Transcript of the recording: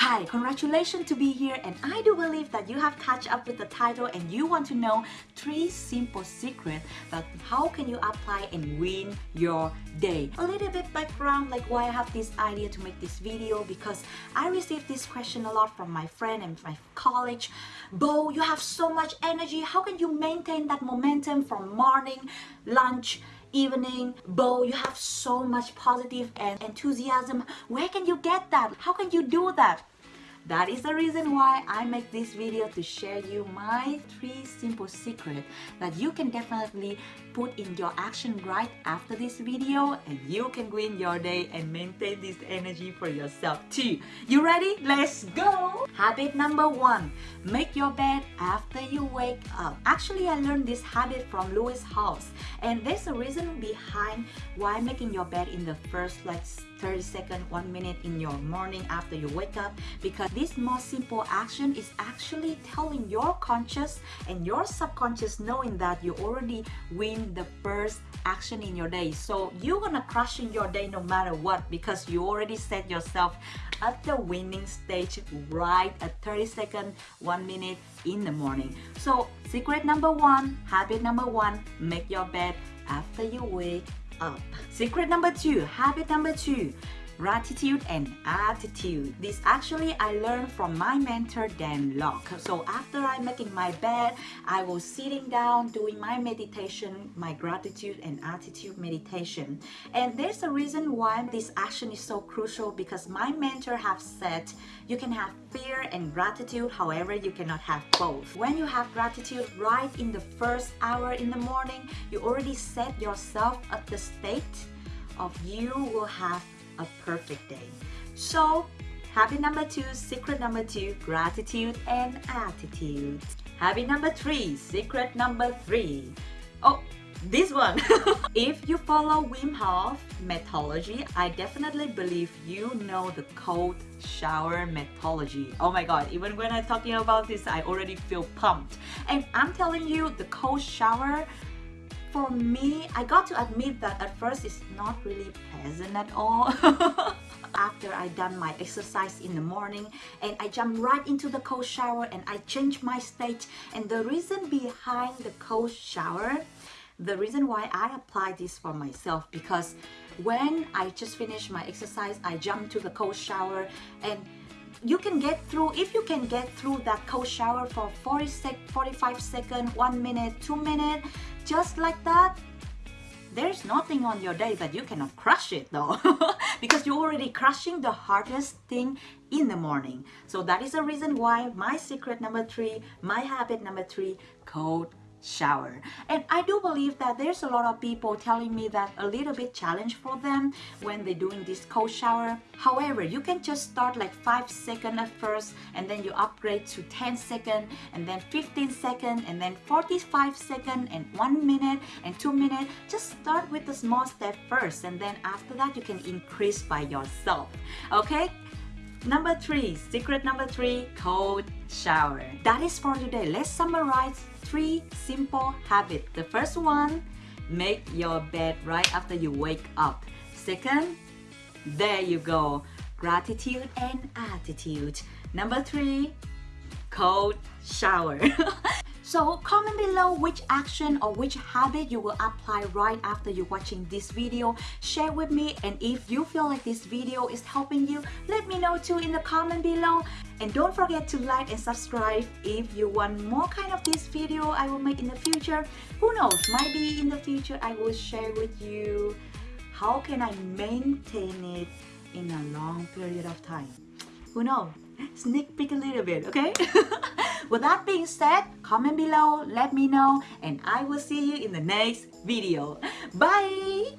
Hi, congratulations to be here and I do believe that you have catch up with the title and you want to know three simple secrets that how can you apply and win your day. A little bit background like why I have this idea to make this video because I received this question a lot from my friend and my college. Bo, you have so much energy. How can you maintain that momentum from morning, lunch, evening. Bo you have so much positive and enthusiasm. Where can you get that? How can you do that that is the reason why I make this video to share you my three simple secrets that you can definitely put in your action right after this video and you can win your day and maintain this energy for yourself too. You ready? Let's go! Habit number one, make your bed after you wake up. Actually, I learned this habit from Lewis Howes and there's a reason behind why making your bed in the first like 30 seconds, 1 minute in your morning after you wake up because this most simple action is actually telling your conscious and your subconscious knowing that you already win the first action in your day. So you're gonna crush in your day no matter what because you already set yourself at the winning stage right at 30 seconds, 1 minute in the morning. So secret number one, habit number one, make your bed after you wake up. Secret number two, habit number two, gratitude and attitude. This actually I learned from my mentor Dan Lok. So after I'm making my bed, I was sitting down doing my meditation, my gratitude and attitude meditation. And there's a reason why this action is so crucial because my mentor have said you can have fear and gratitude, however you cannot have both. When you have gratitude right in the first hour in the morning, you already set yourself at the state of you will have a perfect day. So, habit number two, secret number two, gratitude and attitude. Habit number three, secret number three. Oh, this one. if you follow Wim Hof methodology, I definitely believe you know the cold shower methodology. Oh my god, even when I'm talking about this, I already feel pumped. And I'm telling you, the cold shower for me, I got to admit that at first it's not really pleasant at all. After I done my exercise in the morning and I jump right into the cold shower and I change my state and the reason behind the cold shower the reason why I apply this for myself because when I just finish my exercise I jump to the cold shower and you can get through if you can get through that cold shower for 40 sec 45 seconds one minute two minutes just like that there's nothing on your day that you cannot crush it though. Because you're already crushing the hardest thing in the morning. So that is the reason why my secret number three my habit number three cold shower and I do believe that there's a lot of people telling me that a little bit challenge for them when they're doing this cold shower however you can just start like 5 seconds at first and then you upgrade to 10 seconds and then 15 seconds and then 45 seconds and 1 minute and 2 minutes just start with the small step first and then after that you can increase by yourself okay Number three, secret number three, cold shower. That is for today. Let's summarize three simple habits. The first one, make your bed right after you wake up. Second, there you go, gratitude and attitude. Number three, cold shower. So comment below which action or which habit you will apply right after you're watching this video. Share with me and if you feel like this video is helping you, let me know too in the comment below. And don't forget to like and subscribe if you want more kind of this video I will make in the future. Who knows, maybe in the future I will share with you how can I maintain it in a long period of time. Who knows? Sneak peek a little bit, okay? With that being said, comment below, let me know, and I will see you in the next video. Bye!